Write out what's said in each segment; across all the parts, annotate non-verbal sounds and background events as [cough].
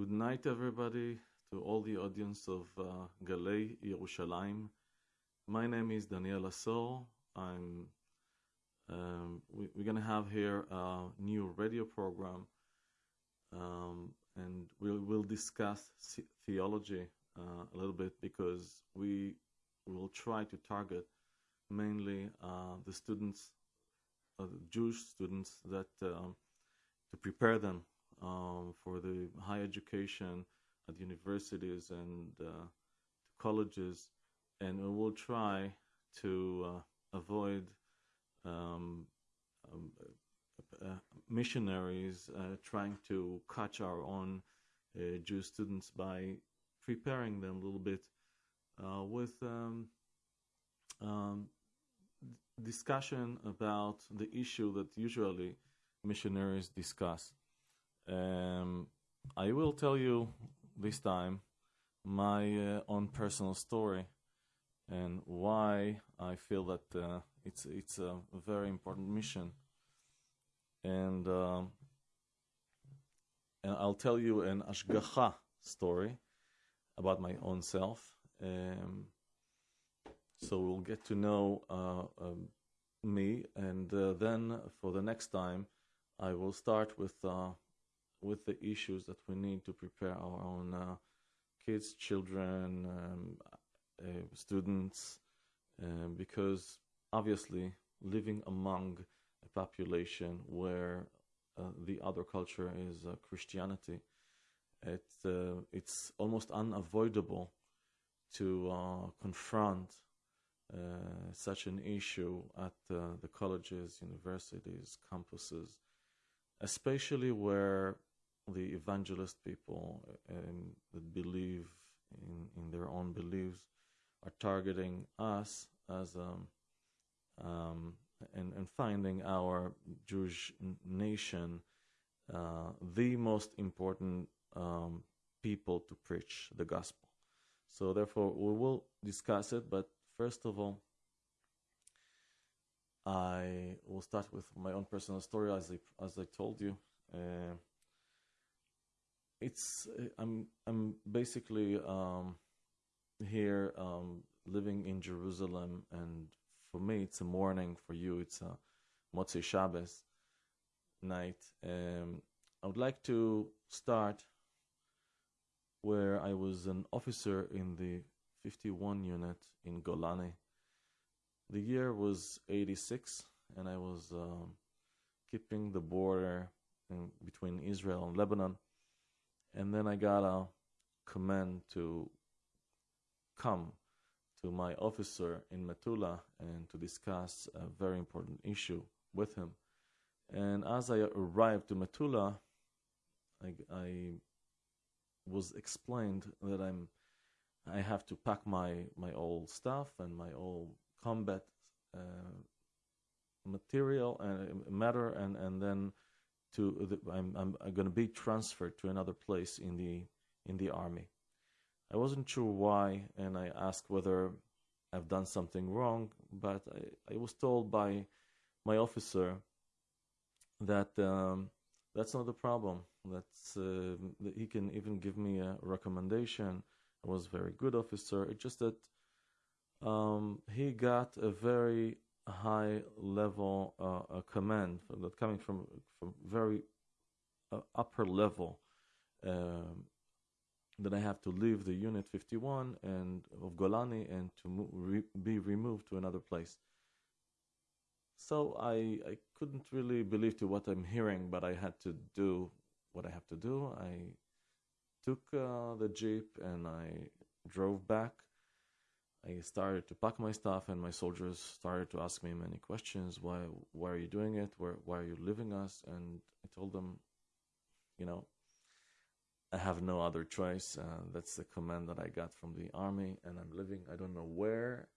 good night, everybody, to all the audience of uh, Galei Yerushalayim. My name is Daniel Asor. I'm. Um, we, are going to have here a new radio program, um, and we'll, we'll discuss theology uh, a little bit because we will try to target mainly uh, the students, uh, Jewish students, that um, to prepare them um, for the higher education at universities and uh, colleges, and we will try to uh, avoid um, um, uh, missionaries uh, trying to catch our own uh, Jewish students by preparing them a little bit uh, with um, um, discussion about the issue that usually missionaries discuss. Um, I will tell you this time my uh, own personal story and why I feel that uh, it's it's a very important mission. And um, and I'll tell you an ashgacha story about my own self. Um, so we'll get to know uh, um, me, and uh, then for the next time, I will start with uh, with the issues that we need to prepare our own uh, kids, children, um, uh, students, um, because obviously living among a population where uh, the other culture is uh, Christianity, it, uh, it's almost unavoidable to uh, confront such an issue at the colleges, universities, campuses, especially where the evangelist people um, that believe in, in their own beliefs are targeting us as um, um, and, and finding our Jewish nation uh, the most important um, people to preach the gospel. So therefore, we will discuss it. But first of all, I will start with my own personal story, as I as I told you. Uh, it's I'm I'm basically um, here um, living in Jerusalem, and for me it's a morning. For you, it's a Motzei Shabbos night. Um, I would like to start where I was an officer in the 51 unit in Golani. The year was 86, and I was um, keeping the border in, between Israel and Lebanon and then I got a command to come to my officer in Metula and to discuss a very important issue with him. And as I arrived to Metula, I, I was explained that I'm I have to pack my my old stuff and my old combat uh, material and uh, matter and and then to the, I'm, I'm, going to be transferred to another place in the in the army. I wasn't sure why, and I asked whether I've done something wrong, but I, I was told by my officer that um, that's not the problem. That's uh, that he can even give me a recommendation. I was a very good officer. It's just that um, he got a very high level uh, command that coming from from very uh, upper level um, that I have to leave the unit 51 and of Golani and to mo- re- be removed to another place. So I I couldn't really believe to what I'm hearing, but I had to do what I have to do. I took uh, the jeep and I drove back I started to pack my stuff, and my soldiers started to ask me many questions. Why? Why are you doing it? Where? Why are you leaving us? And I told them, you know, I have no other choice. Uh, that's the command that I got from the army, and I'm living. I don't know where,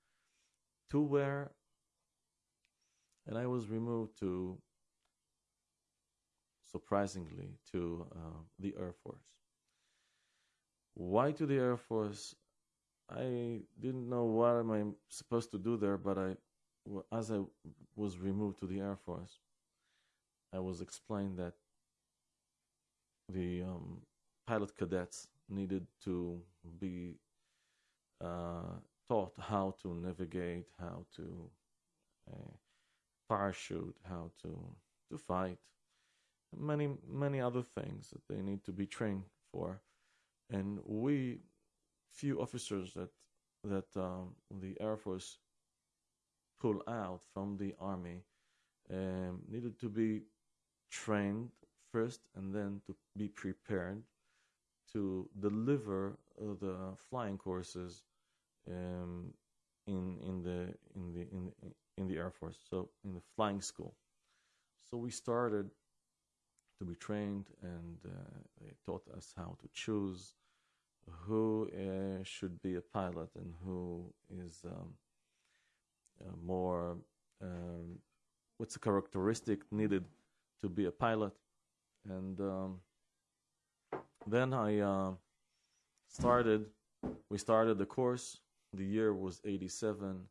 to where. And I was removed to, surprisingly, to uh, the Air Force. Why to the Air Force? I didn't know what am I supposed to do there, but I, as I was removed to the Air Force, I was explained that the um, pilot cadets needed to be uh, taught how to navigate, how to uh, parachute, how to to fight, many many other things that they need to be trained for, and we few officers that that um, the Air Force pull out from the army um, needed to be trained first and then to be prepared to deliver uh, the flying courses um, in in the in the in in the Air Force, so in the flying school. So we started to be trained, and uh, they taught us how to choose who uh, should be a pilot and who is um, uh, more um, what's the characteristic needed to be a pilot? And um, then I uh, started we started the course. The year was 87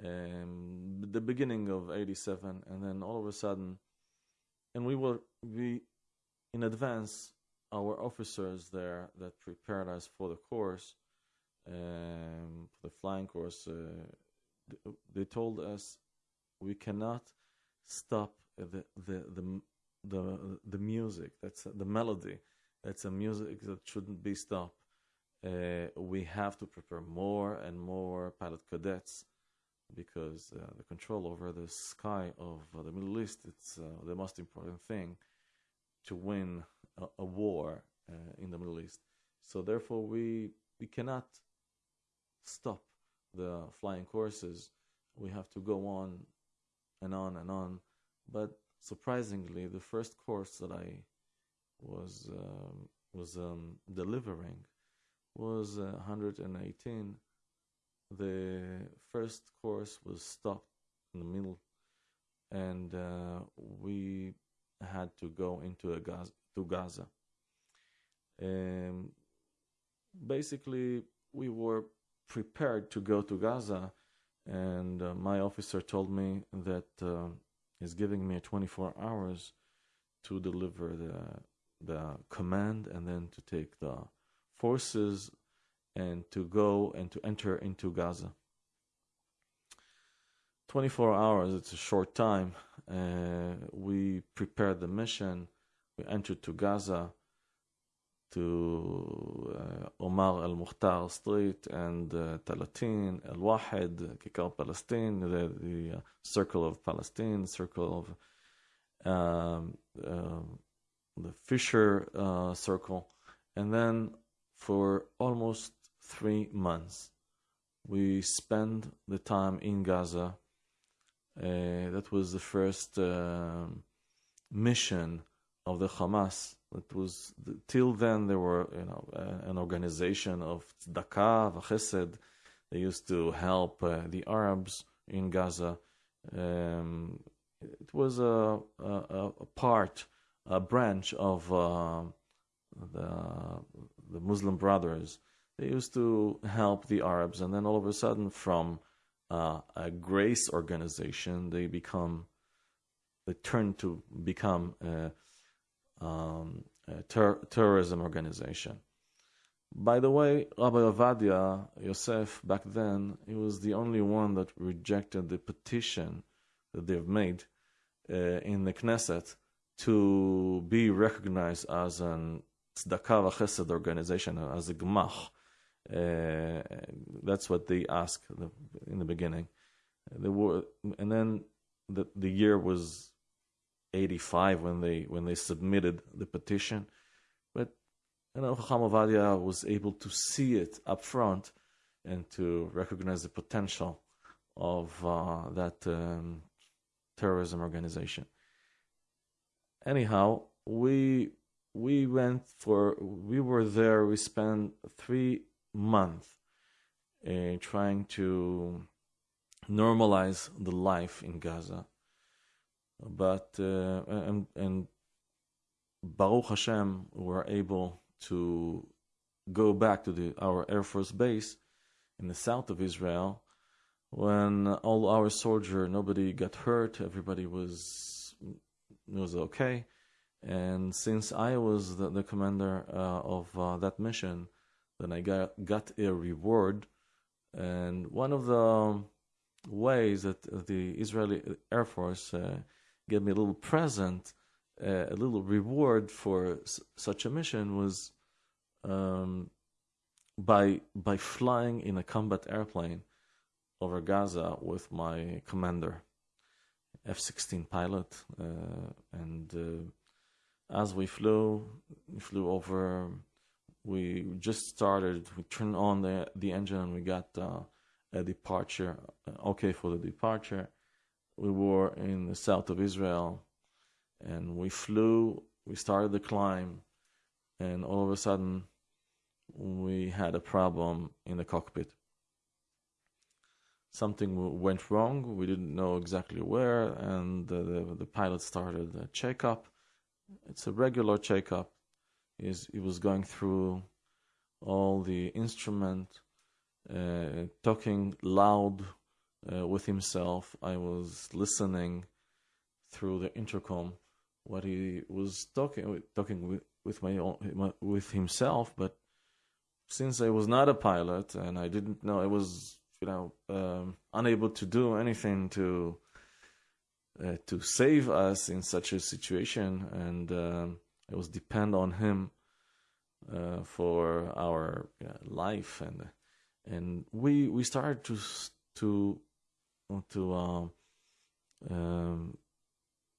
and the beginning of 87 and then all of a sudden and we were we in advance our officers there that prepared us for the course um, the flying course uh, they told us we cannot stop the the the the, the music. That's the melody. That's a music that shouldn't be stopped. Uh, we have to prepare more and more pilot cadets because uh, the control over the sky of uh, the Middle East it's uh, the most important thing to win a, a war uh, in the Middle East. So therefore, we we cannot stop the flying courses. We have to go on and on and on. But surprisingly, the first course that I was um, was um, delivering was uh, 118. The first course was stopped in the middle, and uh, we had to go into a Gaza, to Gaza. Um, basically, we were prepared to go to Gaza, and uh, my officer told me that uh, he's giving me 24 hours to deliver the the command and then to take the forces and to go and to enter into Gaza. 24 hours, it's a short time. Uh, we prepared the mission. We entered to Gaza, to uh, Omar al Mukhtar Street and uh, Talatin, Al Wahed, Kikar Palestine, the, the uh, Circle of Palestine, Circle of um, um the Fisher uh, Circle. And then for almost three months, we spent the time in Gaza uh, that was the first um, mission of the Hamas. It was till then there were you know uh, an organization of tzedakah, chesed. They used to help uh, the Arabs in Gaza. Um, it was a, a, a, part, a branch of uh, the the Muslim Brothers. They used to help the Arabs, and then all of a sudden, from uh, a grace organization, they become they turn to become a, um, ter- terrorism organization. By the way, Rabbi Ovadia Yosef back then, he was the only one that rejected the petition that they've made uh, in the Knesset to be recognized as an tzedakah chesed organization, as a gemach. Uh, that's what they asked in the beginning. They were, and then the the year was 85 when they when they submitted the petition, but you know Ovadia was able to see it up front and to recognize the potential of uh, that um, terrorism organization. Anyhow, we we went for we were there. We spent three months uh, trying to normalize the life in Gaza. But uh, and and Baruch Hashem were able to go back to the our Air Force base in the south of Israel when all our soldier nobody got hurt everybody was was okay And since I was the, the commander uh, of uh, that mission, then I got, got a reward. And one of the ways that the Israeli Air Force uh, gave me a little present, uh, a little reward for s- such a mission was um, by by flying in a combat airplane over Gaza with my commander, F-16 pilot, uh, and uh, as we flew, we flew over. We just started. We turned on the the engine, and we got uh, a departure. uh, Okay for the departure. We were in the south of Israel, and we flew. We started the climb, and all of a sudden, we had a problem in the cockpit. Something went wrong. We didn't know exactly where, and the, the, the pilot started a checkup. It's a regular checkup. Is he was going through all the instrument, uh, talking loud uh, with himself. I was listening through the intercom what he was talking talking with with my own, with himself, but since I was not a pilot and I didn't know, I was you know um, unable to do anything to uh, to save us in such a situation, and um, I was depend on him uh, for our uh, life, and and we we started to to to um, um,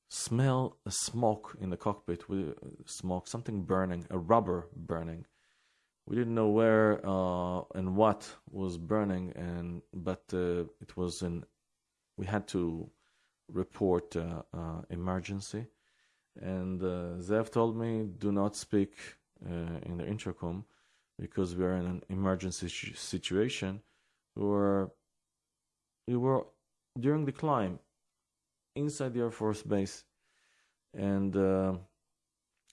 smell a smoke in the cockpit with smoke, something burning, a rubber burning we didn't know where uh, and what was burning, and but uh, it was an. We had to report uh, uh, emergency, and uh, Zev told me do not speak uh, in the intercom because we are in an emergency sh- situation. We were we were during the climb inside the Air Force base, and uh,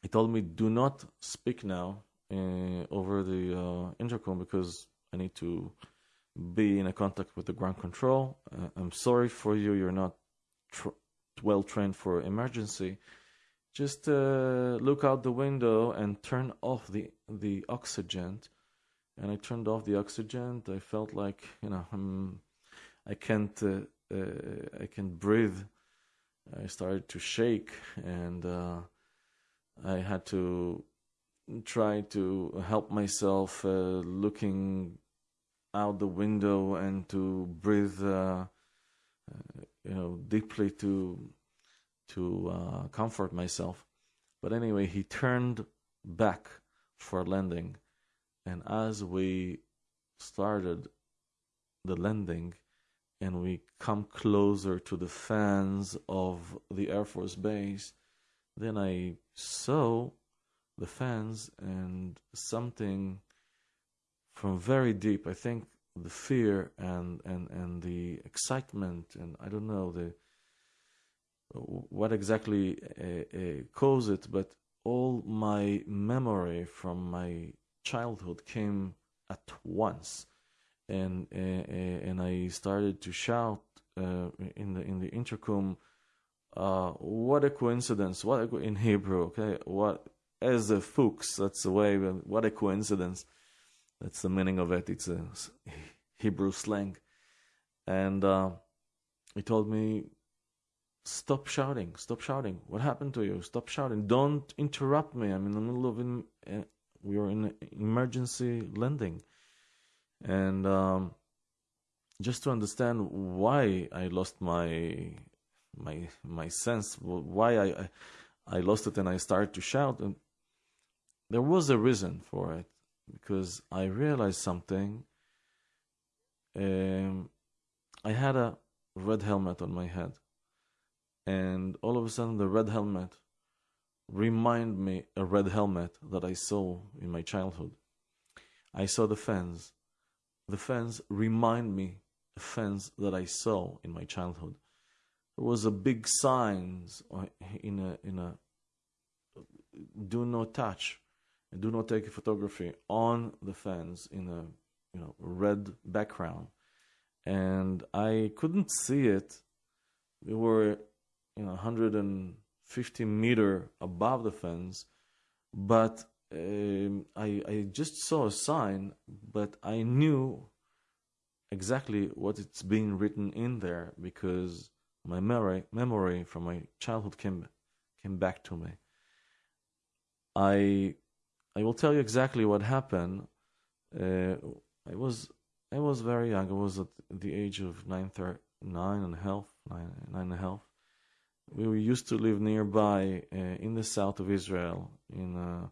he told me do not speak now uh, over the uh, intercom because I need to be in a contact with the ground control. Uh, I'm sorry for you. You're not tr- well trained for emergency. Just uh, look out the window and turn off the the oxygen. And I turned off the oxygen. I felt like you know I'm, I can't uh, I can't breathe. I started to shake and uh, I had to try to help myself uh, looking out the window and to breathe uh, uh, you know deeply to to uh, comfort myself but anyway he turned back for landing and as we started the landing and we come closer to the fans of the air force base then i saw the fans and something from very deep. I think the fear and and and the excitement and I don't know the what exactly uh, uh, caused it, but all my memory from my childhood came at once, and uh, uh, and I started to shout uh, in the in the intercom. Uh, what a coincidence! What a, co- in Hebrew, okay? What as a fuchs? That's the way. What a coincidence! That's the meaning of it. It's a Hebrew slang, and uh, he told me, "Stop shouting! Stop shouting! What happened to you? Stop shouting! Don't interrupt me! I'm in the middle of in, uh, we are in emergency landing, and um, just to understand why I lost my my my sense, why I I, lost it, and I started to shout, and there was a reason for it because I realized something. Um, I had a red helmet on my head, and all of a sudden, the red helmet remind me a red helmet that I saw in my childhood. I saw the fence. The fence remind me a fence that I saw in my childhood. There was a big signs uh, in a in a do not touch and do not take a photography on the fence in a you know red background. And i couldn't see it. We were you know 150 meter above the fence, but um, I, I just saw a sign, but I knew exactly what it's being written in there because my memory, memory from my childhood came came back to me. I I will tell you exactly what happened. Uh, I was I was very young. I was at the age of nine, thir- nine and a half, nine, nine and a half. We used to live nearby uh, in the south of Israel, in uh,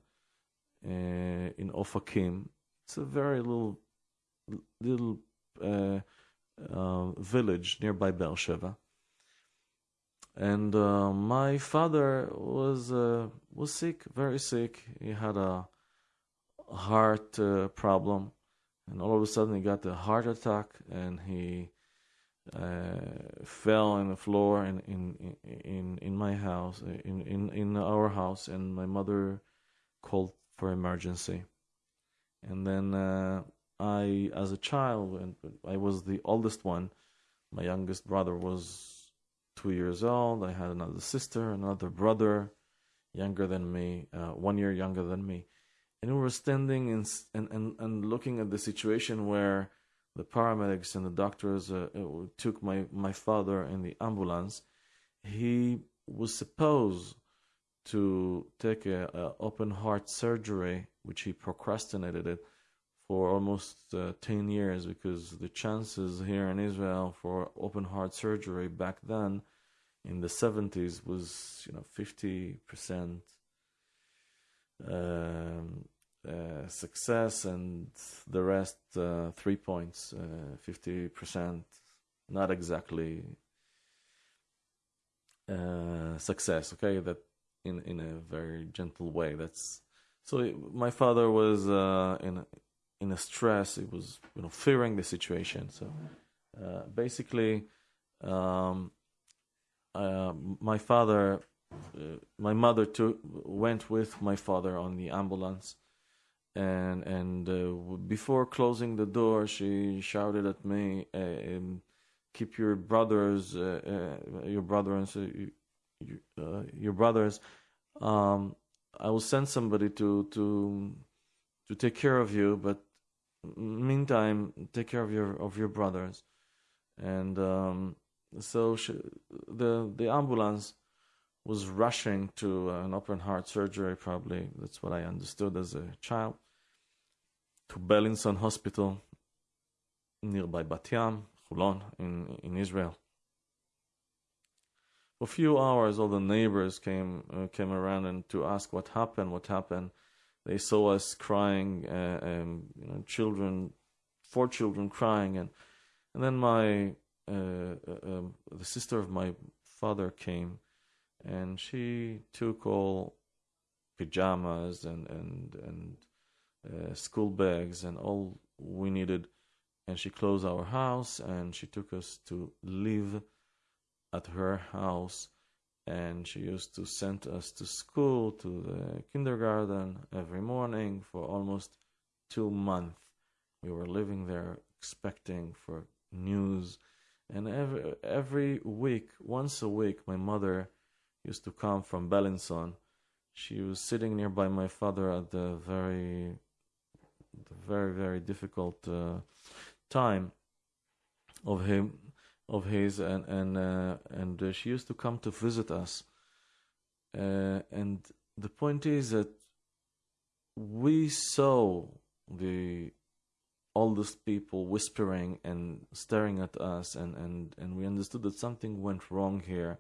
in Ofakim. It's a very little little uh, uh, village nearby Beersheba. And uh, my father was uh, was sick, very sick. He had a heart uh, problem, and all of a sudden he got a heart attack, and he uh, fell on the floor in in in in my house, in in in our house, and my mother called for emergency. And then uh, I, as a child, I was the oldest one. My youngest brother was two years old. I had another sister, another brother, younger than me, uh, one year younger than me. And we were standing and, and, and, and looking at the situation where the paramedics and the doctors uh, uh, took my, my father in the ambulance. He was supposed to take a, a open heart surgery, which he procrastinated it for almost uh, 10 years because the chances here in Israel for open heart surgery back then in the 70s was you know 50% um, uh, success and the rest uh, three points 50% uh, not exactly uh, success okay? That in in a very gentle way that's so it, my father was uh, in in a stress. He was, you know, fearing the situation. So uh, basically, um, uh, my father, uh, my mother took, went with my father on the ambulance, and and uh, before closing the door, she shouted at me, um, "Keep your brothers, uh, uh, your brothers, your brothers." Um, I will send somebody to to to take care of you, but meantime, take care of your of your brothers. And um, so she, the the ambulance was rushing to an open heart surgery. Probably that's what I understood as a child. To Beilinson Hospital nearby Bat Yam, Holon, in in Israel. A few hours, all the neighbors came uh, came around and to ask what happened, what happened. They saw us crying, uh, and you know, children, four children crying, and and then my uh, uh, um, the sister of my father came, and she took all pajamas and and and uh, school bags and all we needed, and she closed our house and she took us to live at her house and she used to send us to school to the kindergarten every morning for almost two months. We were living there expecting for news. And every every week once a week my mother used to come from Beilinson she was sitting nearby my father at the very the very very difficult uh, time of him of his, and and uh, and uh, she used to come to visit us. Uh, and the point is that we saw the oldest people whispering and staring at us, and and and we understood that something went wrong here.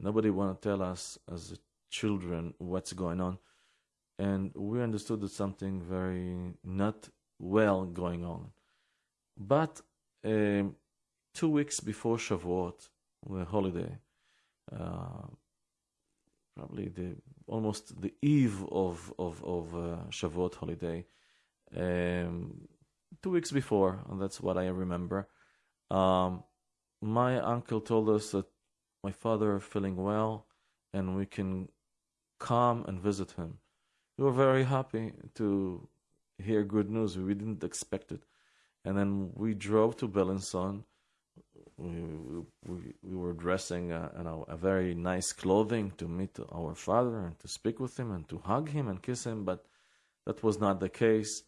Nobody want to tell us as children what's going on, and we understood that something very not well going on. But um, two weeks before Shavuot, the holiday, uh, probably the almost the eve of of of uh, Shavuot holiday, um, two weeks before, and that's what I remember. Um, my uncle told us that my father is feeling well, and we can come and visit him. We were very happy to hear good news. We didn't expect it, and then we drove to Beilinson we, we, we were dressing uh, you know, a very nice clothing to meet our father and to speak with him and to hug him and kiss him, but that was not the case.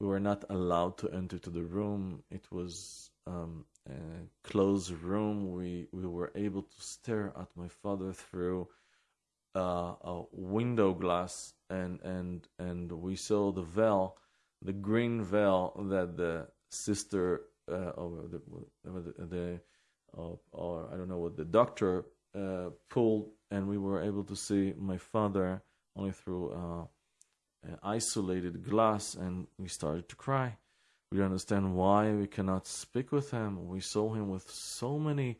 We were not allowed to enter to the room. It was um, a closed room. We we were able to stare at my father through uh, a window glass, and and and we saw the veil, the green veil that the sister uh, or the the, uh, or I don't know what the doctor uh, pulled, and we were able to see my father only through uh, isolated glass, and we started to cry. We don't understand why we cannot speak with him. We saw him with so many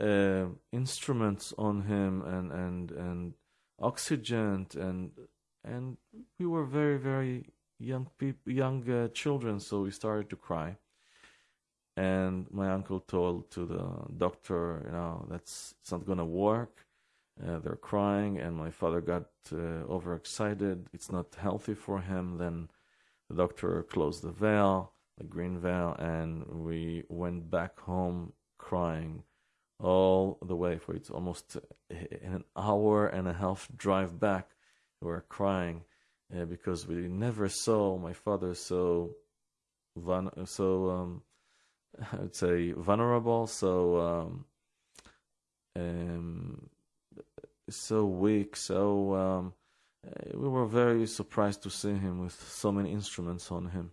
uh, instruments on him and and and oxygen and and we were very very young people young uh, children so we started to cry and my uncle told to the doctor you know that's it's not gonna work. Uh, they're crying and my father got uh, overexcited. It's not healthy for him. Then the doctor closed the veil the green veil and we went back home crying all the way for it's almost an hour and a half drive back. We were crying uh, because we never saw my father so so um, [laughs] I would say vulnerable, so um, um, so weak, so um, uh, we were very surprised to see him with so many instruments on him.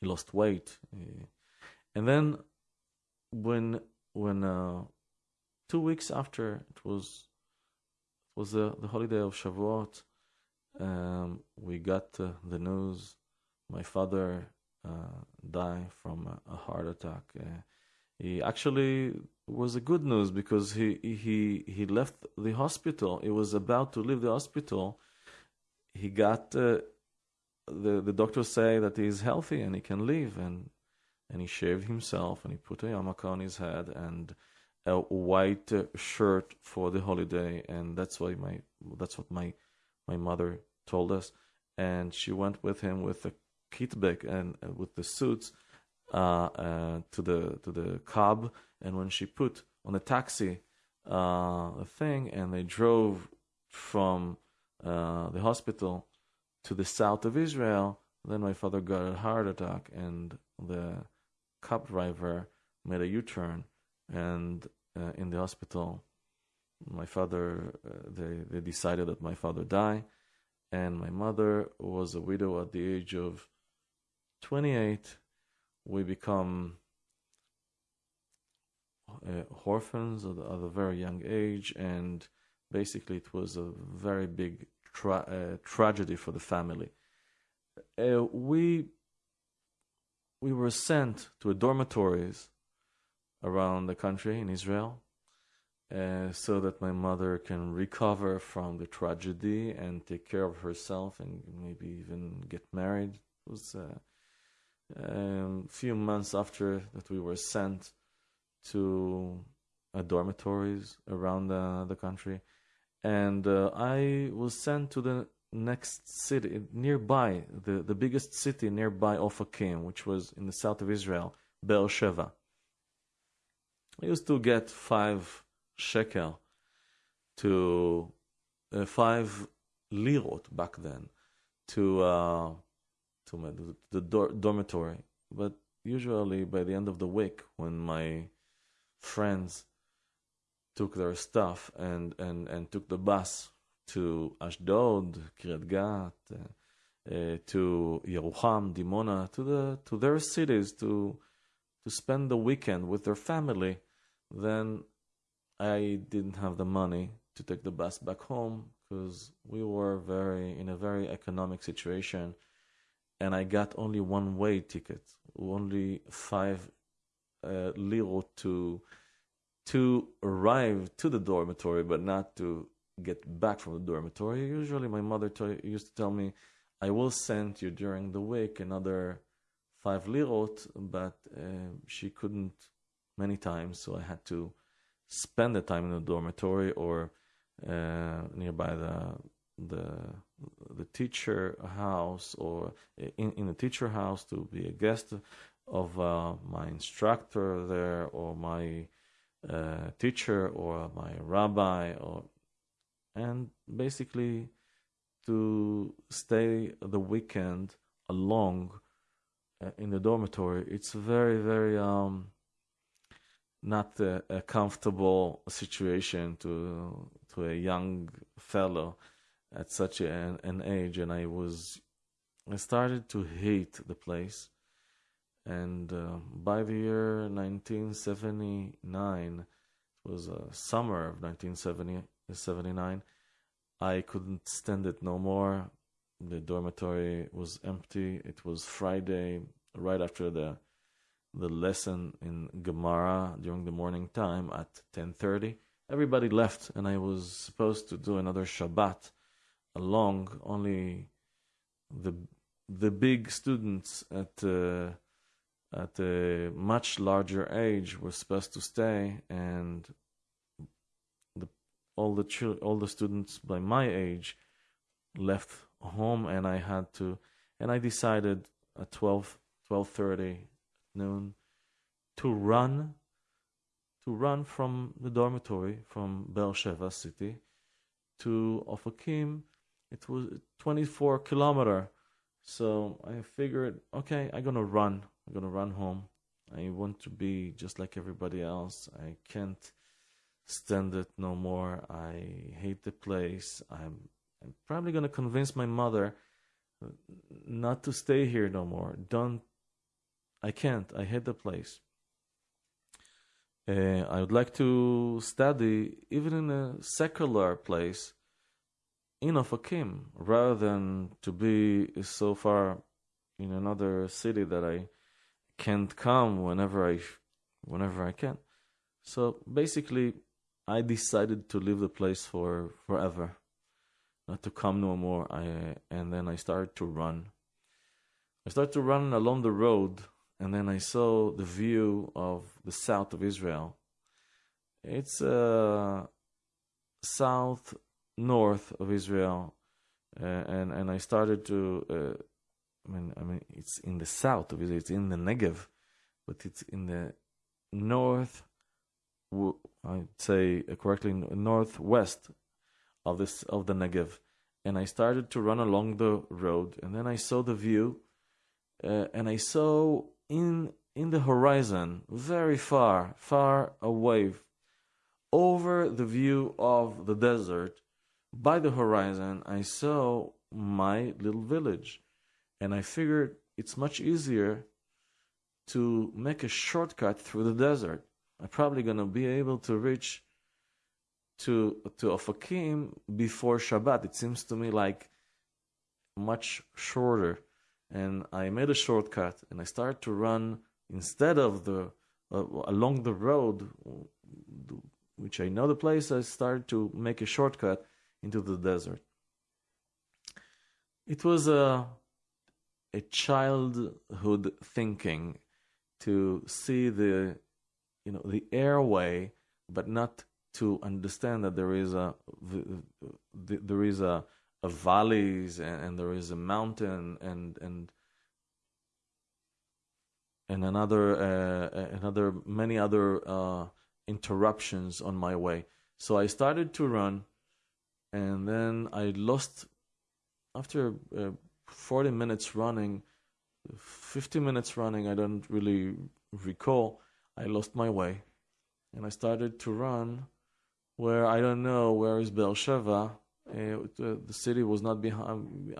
He lost weight, and then when when uh, two weeks after it was it was the, the holiday of Shavuot, um, we got uh, the news. My father die from a, heart attack. Uh, he actually was a good news because he he he left the hospital. He was about to leave the hospital. He got uh, the the doctors say that he's healthy and he can leave and and he shaved himself and he put a yarmulke on his head and a white shirt for the holiday and that's why my that's what my my mother told us and she went with him with a Kitbek and uh, with the suits uh, uh, to the to the cab, and when she put on a taxi uh, a thing, and they drove from uh, the hospital to the south of Israel, then my father got a heart attack, and the cab driver made a U-turn, and uh, in the hospital, my father they they decided that my father died and my mother was a widow at the age of 28, we become uh, orphans at, at, a very young age, and basically it was a very big tra- uh, tragedy for the family. Uh, we we were sent to dormitories around the country in Israel, uh, so that my mother can recover from the tragedy and take care of herself and maybe even get married. It was uh, um, few months after that we were sent to uh, dormitories around the, the country. And uh, i was sent to the next city nearby the, the biggest city nearby of ofakim which was in the south of israel beersheba. I used to get five shekel to uh, five lirot back then to uh, to my the dor- dormitory. But usually by the end of the week, when my friends took their stuff and and and took the bus to Ashdod, Kiryat Gat, uh, uh, to Yerucham, Dimona, to the to their cities to to spend the weekend with their family, then I didn't have the money to take the bus back home because we were very in a very economic situation and I got only one way ticket, only five uh, to to arrive to the dormitory, but not to get back from the dormitory. Usually, my mother t- used to tell me, "I will send you during the week another five lirot," but uh, she couldn't many times, so I had to spend the time in the dormitory or uh, nearby the the the teacher house or in, in the teacher house to be a guest of uh, my instructor there or my uh, teacher or my rabbi or and basically to stay the weekend along uh, in the dormitory. It's very very um not a, a comfortable situation to to a young fellow at such an, an age and i was i started to hate the place. And uh, by the year 1979 it was uh, summer of 1979 i couldn't stand it no more. The dormitory was empty. It was friday right after the the lesson in gemara during the morning time at 10:30 everybody left and i was supposed to do another shabbat along only the the big students at uh, at a much larger age were supposed to stay, and the, all the chil- all the students by my age left home, and I had to, and I decided at 12, 12.30 noon to run, to run from the dormitory from Beersheba city to Ofakim. It was 24 kilometer. So I figured, okay, I'm gonna run. I'm gonna run home. I want to be just like everybody else. I can't stand it no more. I hate the place. I'm I'm probably gonna convince my mother not to stay here no more. Don't. I can't. I hate the place. Uh, I would like to study even in a secular place in Ofakim rather than to be so far in another city that I can't come whenever I whenever I can. So basically, I decided to leave the place for forever, not to come no more. I and then I started to run. I started to run along the road, and then I saw the view of the south of Israel. It's uh, south north of Israel, uh, and and I started to. Uh, I mean, I mean, it's in the south of Israel. It's in the Negev, but it's in the north. I'd say correctly, northwest of this of the Negev, and I started to run along the road, and then I saw the view, uh, and I saw in in the horizon, very far, far away, over the view of the desert, by the horizon, I saw my little village and I figured it's much easier to make a shortcut through the desert. I'm probably going to be able to reach to to Ofakim before Shabbat. It seems to me like much shorter, and I made a shortcut and I started to run instead of the uh, along the road, which I know the place. I started to make a shortcut into the desert. It was a a childhood thinking to see the you know the airway but not to understand that there is a there is a, a valleys and, and, there is a mountain and and and another uh, another many other uh, interruptions on my way so i started to run and then i lost after uh, 40 minutes running, 50 minutes running, I don't really recall. I lost my way and I started to run where I don't know where is Beersheba. Uh, the city was not behind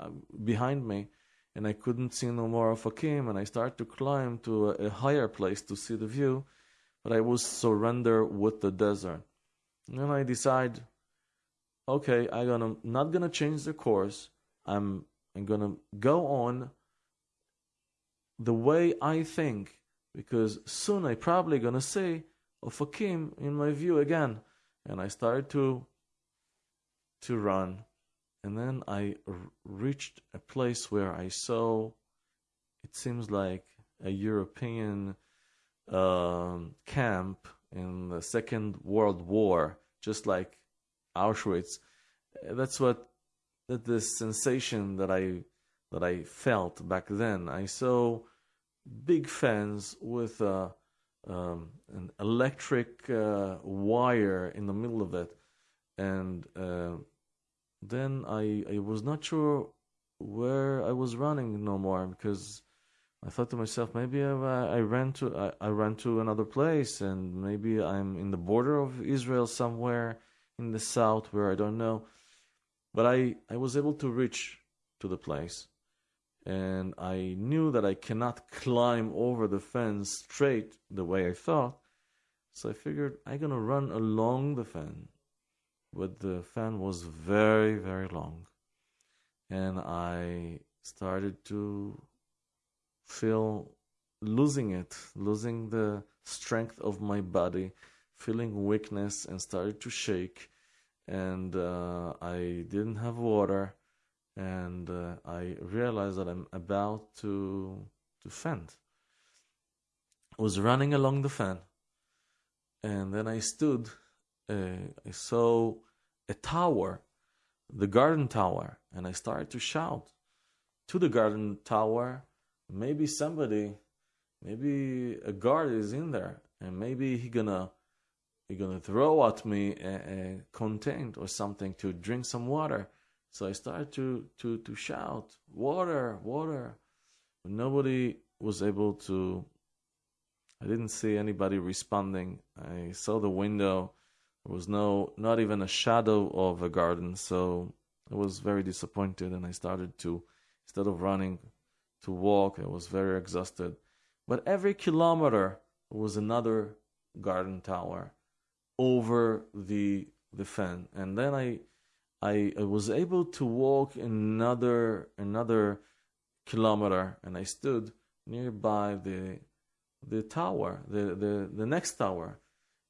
behind me, and I couldn't see no more Ofakim. And I started to climb to a, a higher place to see the view, but I was surrender with the desert. And then I decide, okay, I'm gonna not gonna change the course. I'm I'm to go on the way I think because soon I probably to say Ofakim in my view again. And I started to to run. And then I r- reached a place where I saw it seems like a European um, camp in the Second World War, just like Auschwitz. That's what that the sensation that I that I felt back then. I saw big fans with a, um, an electric uh, wire in the middle of it, and uh, then I I was not sure where I was running no more because I thought to myself maybe I, I ran to I, I ran to another place and maybe I'm in the border of Israel somewhere in the south where I don't know but I, I was able to reach to the place and I knew that I cannot climb over the fence straight the way I thought. So I figured I'm gonna run along the fan. But the fan was very, very long. And I started to feel losing it, losing the strength of my body, feeling weakness and started to shake and uh, I didn't have water, and uh, I realized that I'm about to to faint. I was running along the fan, and then I stood. Uh, I saw a tower, the garden tower, and I started to shout to the garden tower. Maybe somebody, maybe a guard is in there, and maybe he gonna you're gonna throw at me a, a content or something to drink some water. So I started to to to shout, "Water, water!" Nobody was able to. I didn't see anybody responding. I saw the window. There was no, not even a shadow of a garden. So I was very disappointed, and I started to, instead of running, to walk. I was very exhausted. But every kilometer was another garden tower over the the fan, and then I, I, I was able to walk another another kilometer, and I stood nearby the the tower, the the the next tower,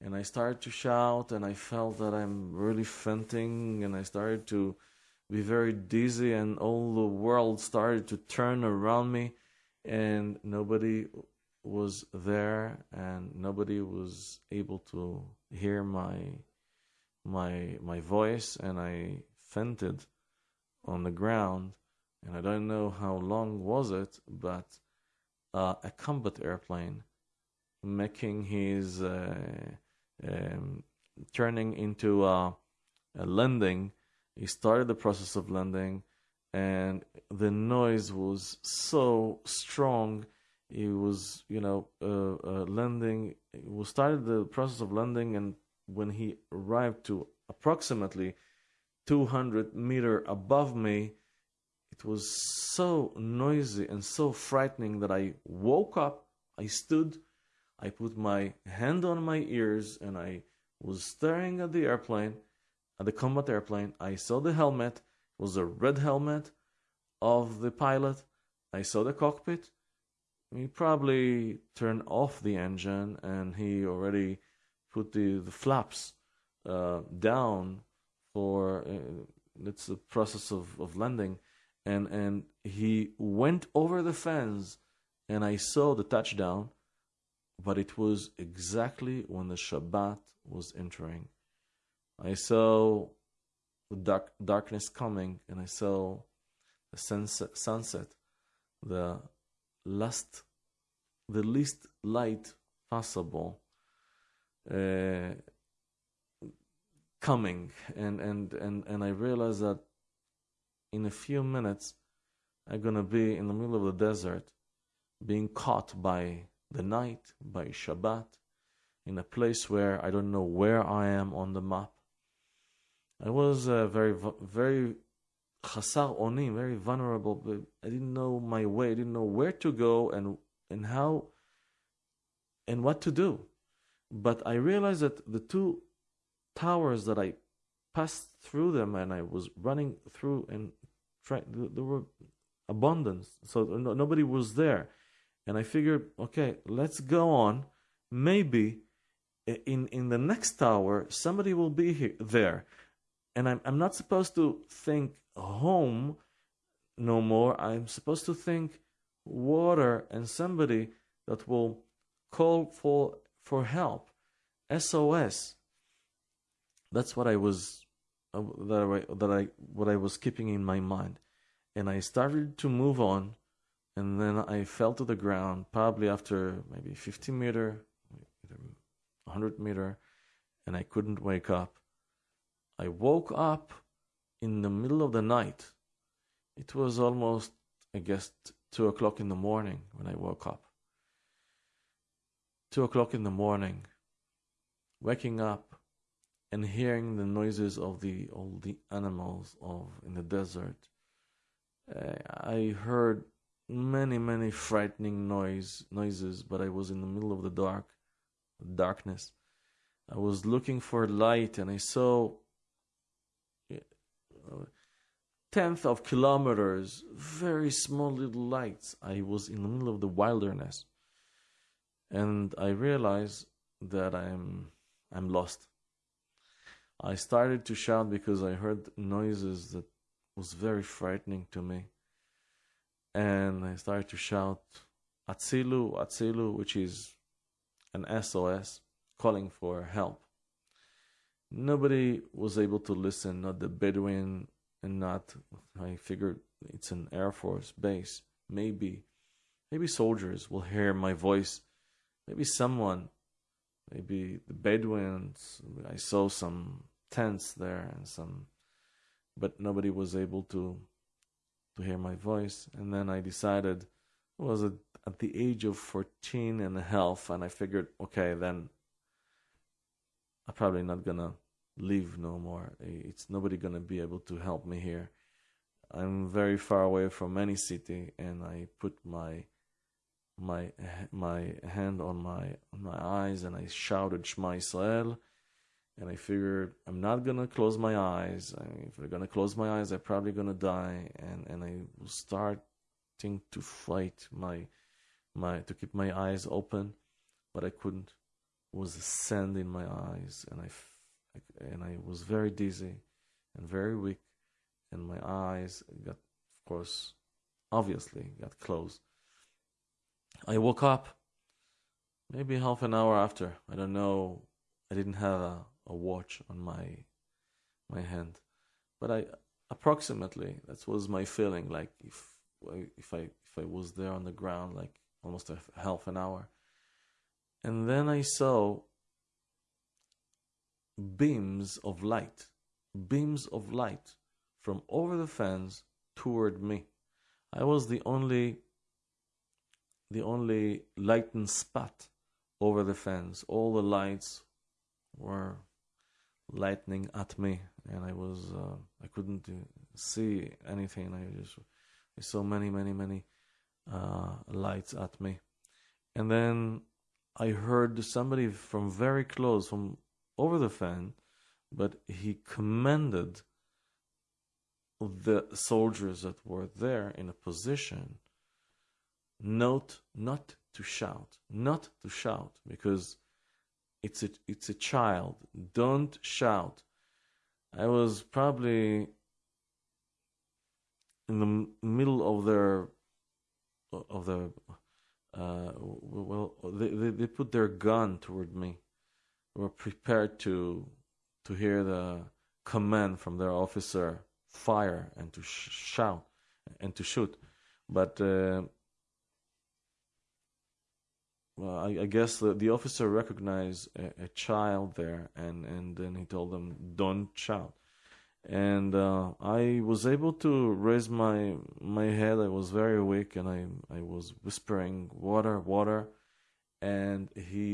and I started to shout, and I felt that I'm really fainting, and I started to be very dizzy, and all the world started to turn around me, and nobody was there and nobody was able to hear my my my voice and I fainted on the ground and I don't know how long was it but uh, a combat airplane making his uh, um, turning into a, a landing. He started the process of landing and the noise was so strong. He was you know uh, uh, landing we started the process of landing and when he arrived to approximately 200 meter above me it was so noisy and so frightening that i woke up i stood i put my hand on my ears and i was staring at the airplane at the combat airplane. I saw the helmet. It was a red helmet of the pilot. I saw the cockpit he probably turned off the engine and he already put the, the flaps uh, down for uh, it's the process of, of landing and and he went over the fence and I saw the touchdown but it was exactly when the Shabbat was entering. I saw the dark, darkness coming and I saw the sunset, sunset the last, the least light possible uh, coming, and and and and I realized that in a few minutes I'm gonna be in the middle of the desert, being caught by the night, by Shabbat, in a place where I don't know where I am on the map. I was uh, very, very chasar oni, very vulnerable. I didn't know my way. I didn't know where to go and and how and what to do. But I realized that the two towers that I passed through them and I was running through and try, there were abundance, so no, nobody was there. And I figured, okay, let's go on. Maybe in in the next tower somebody will be here there and I'm I'm not supposed to think home no more. I'm supposed to think water and somebody that will call for for help. SOS. That's what I was uh, that I, that I what I was keeping in my mind, and I started to move on, and then I fell to the ground probably after maybe 50 meter, 100 meter, and I couldn't wake up. I woke up in the middle of the night. It was almost, I guess, two o'clock in the morning when I woke up. Two o'clock in the morning, waking up and hearing the noises of the all the animals of in the desert. Uh, I heard many many frightening noise noises, but I was in the middle of the dark, darkness. I was looking for light, and I saw uh, tenth of kilometers, very small little lights. I was in the middle of the wilderness, and I realized that I'm I'm lost. I started to shout because I heard noises that was very frightening to me. And I started to shout Atzilu, Atzilu, which is an SOS calling for help. Nobody was able to listen, not the Bedouin and not I figured it's an Air Force base. Maybe maybe soldiers will hear my voice. Maybe someone maybe the Bedouins. I saw some tents there and some, but nobody was able to to hear my voice. And then I decided, was it at the age of 14 and a half, and I figured, okay, then I'm probably not gonna live no more. It's nobody gonna be able to help me here. I'm very far away from any city, and I put my my my hand on my on my eyes and I shouted Shema Israel and I figured I'm not gonna close my eyes. I mean, if I'm gonna close my eyes, I'm probably gonna die and and I was starting to fight my my to keep my eyes open, but I couldn't. Was sand in my eyes and I and I was very dizzy and very weak and my eyes got of course obviously got closed I woke up maybe half an hour after. I don't know. I didn't have a, a watch on my my hand, but I approximately that was my feeling. Like if if I if I was there on the ground, like almost a half an hour, and then I saw beams of light, beams of light from over the fence toward me. I was the only the only lightened spot over the fence. All the lights were lightning at me, and I was uh, I couldn't see anything. I just I saw many, many, many uh, lights at me, and then I heard somebody from very close, from over the fan, but he commanded the soldiers that were there in a position Note not to shout, not to shout, because it's a it's a child. Don't shout. I was probably in the middle of their of the uh, well they, they, they put their gun toward me. Were prepared to to hear the command from their officer fire and to sh- shout and to shoot, but. Uh, well, I, I, guess the, the officer recognized a, a, child there, and, and then he told them, "Don't shout." And uh, I was able to raise my my head. I was very weak, and I I was whispering, "Water, water," and he